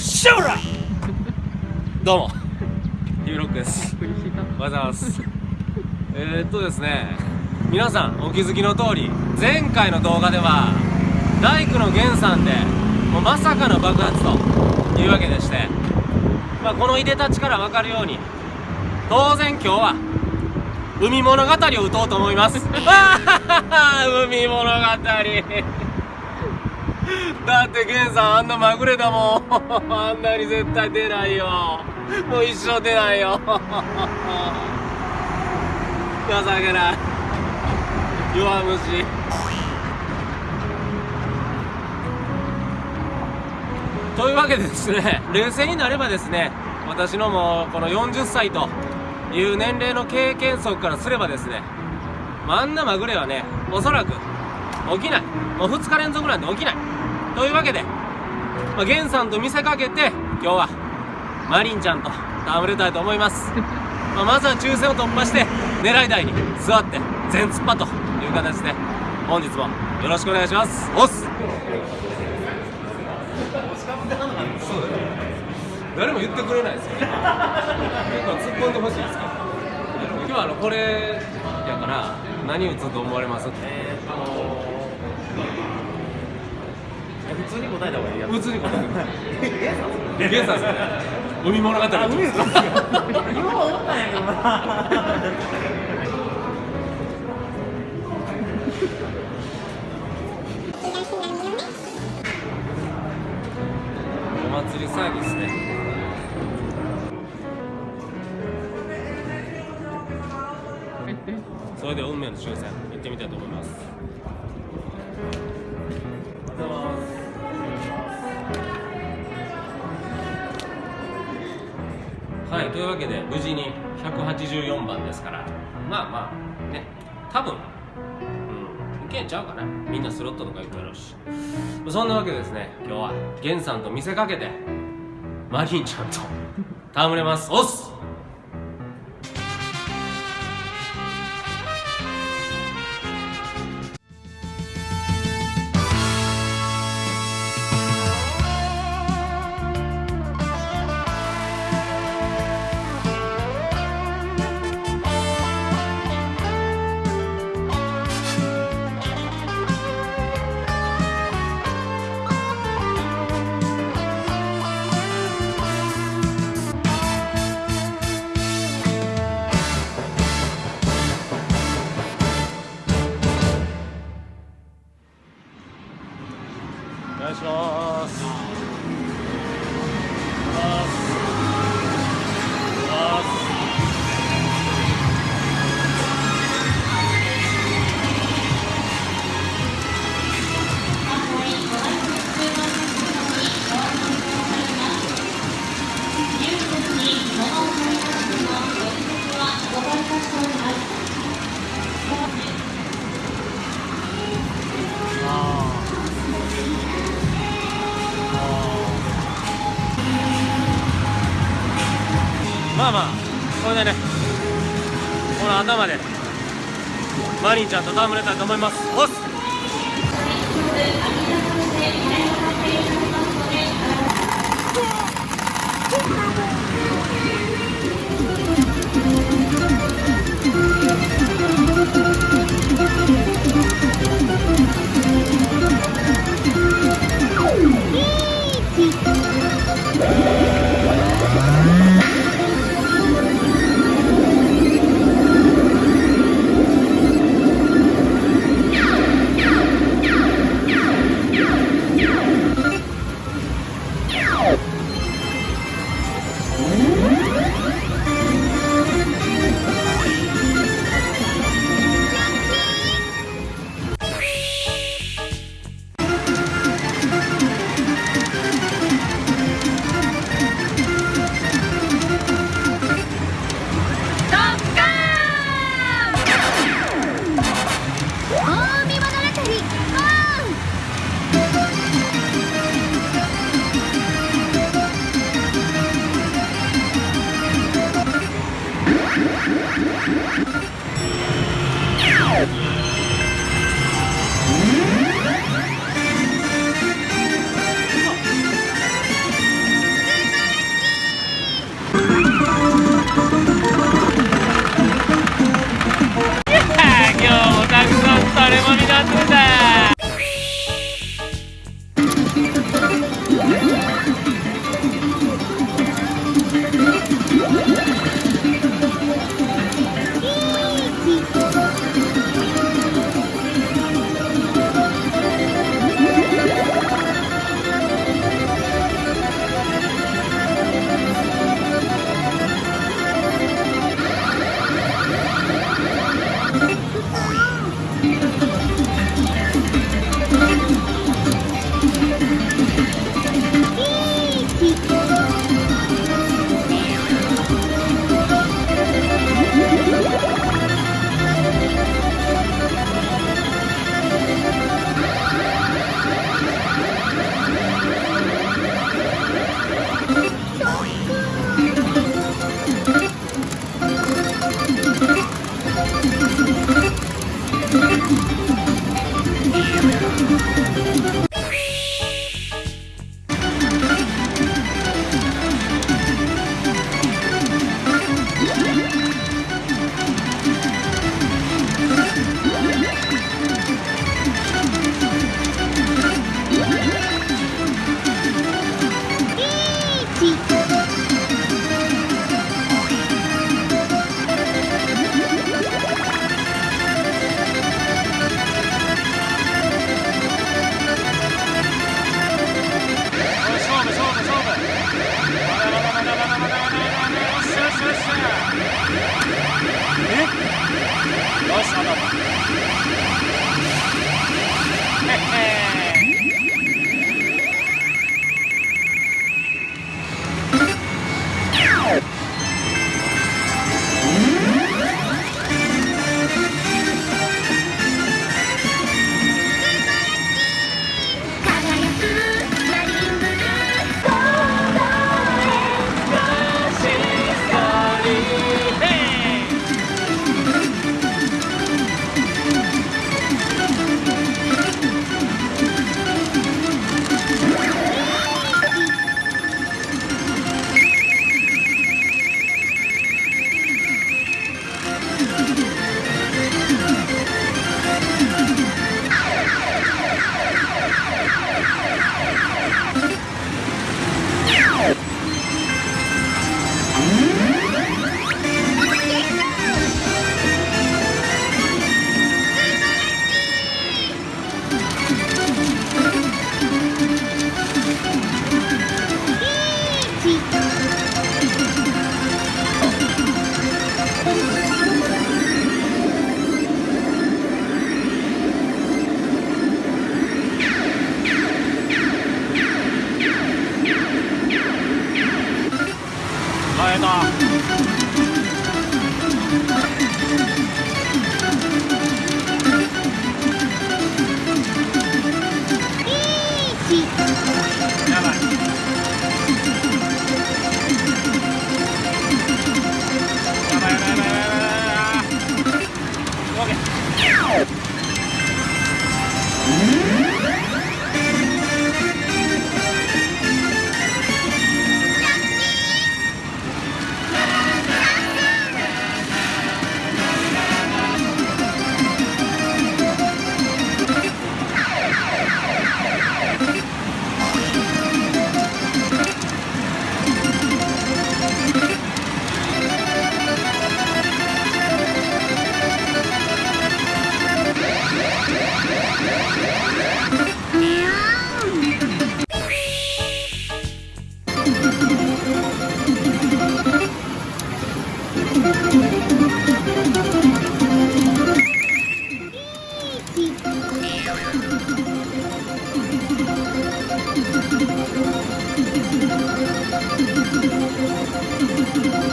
シュラどうも。ヒビロックです。おはようございます。えー、っとですね。皆さんお気づきの通り前回の動画では大工の源さんでもうまさかの爆発というわけでして、まあ、このいでたちから分かるように当然今日は海物語を打とうと思います。海物語だってゲンさんあんなまぐれだもん。あんなに絶対出ないよ。もう一生出ないよ。情けない。弱虫。というわけでですね冷静になればですね私のもうこの40歳という年齢の経験則からすればですねあんなまぐれはねおそらく起きない。もう2日連続なんで起きない。というわけで、まあ、ゲンさんと見せかけて今日はマリンちゃんと戯れたいと思います。まあまずは抽選を突破して狙い台に座って全突破という形で本日もよろしくお願いします。おっす。誰も言ってくれないですよ。結構突っ込んでほしいですけど。今日はあのこれやから何打つと思われます？えー、っと普通に答えた方がいいや普通に答えて ゲンさんですね。海物語あ海ですか？今思ったんやけどなはいというわけで無事に184番ですから。まあまあね。多分。うん。いけんちゃうかな。みんなスロットとか行くやろうし。そんなわけでですね今日はゲンさんと見せかけてマリンちゃんと戯れます。おっすでね。この頭で。マリンちゃんとれたいと思います。す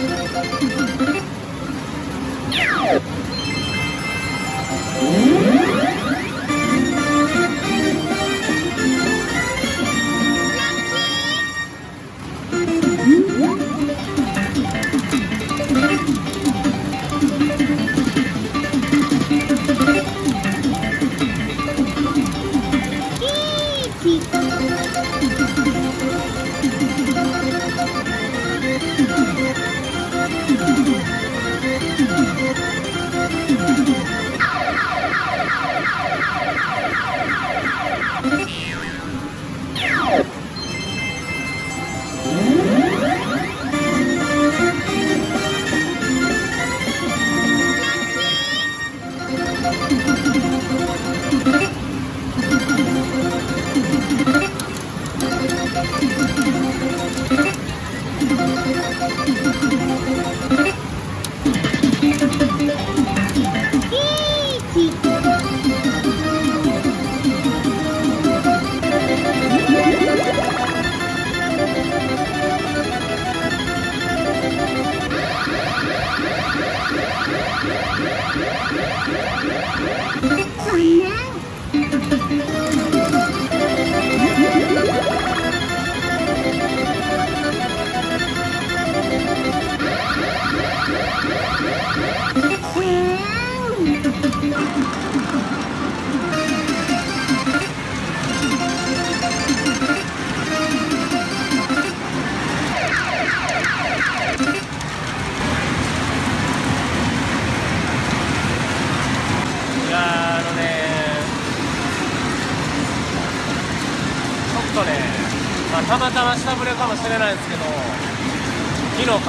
いや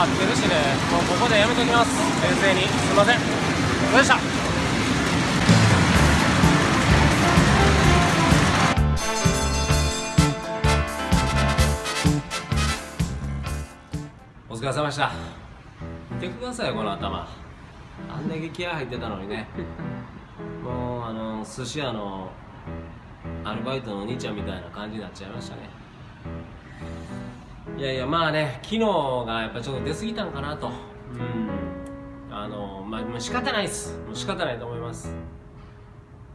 買ってるしね。もうここでやめときます。冷静に。すいません。よいしょお疲れ様でした。見てくださいよこの頭。あんだけ気合入ってたのにね。もうあの寿司屋のアルバイトのお兄ちゃんみたいな感じになっちゃいましたね。いやいやまあね昨日がやっぱちょっと出過ぎたんかなと。うん。あのまあもう仕方ないです。もう仕方ないと思います。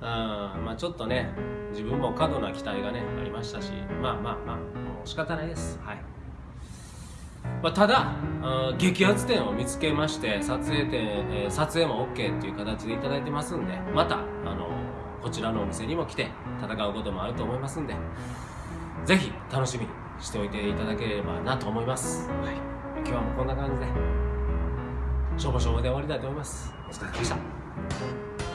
うんまあちょっとね自分も過度な期待がねありましたし。まあまあまあもう仕方ないです。はい。まあ、ただあ激アツ点を見つけまして撮影点、えー撮影も OK っていう形でいただいてますんでまた、あのこちらのお店にも来て戦うこともあると思いますんでぜひ楽しみに。しておいていただければなと思います、はい、今日はもうこんな感じでしょぼしょぼで終わりたいと思います。お疲れ様でした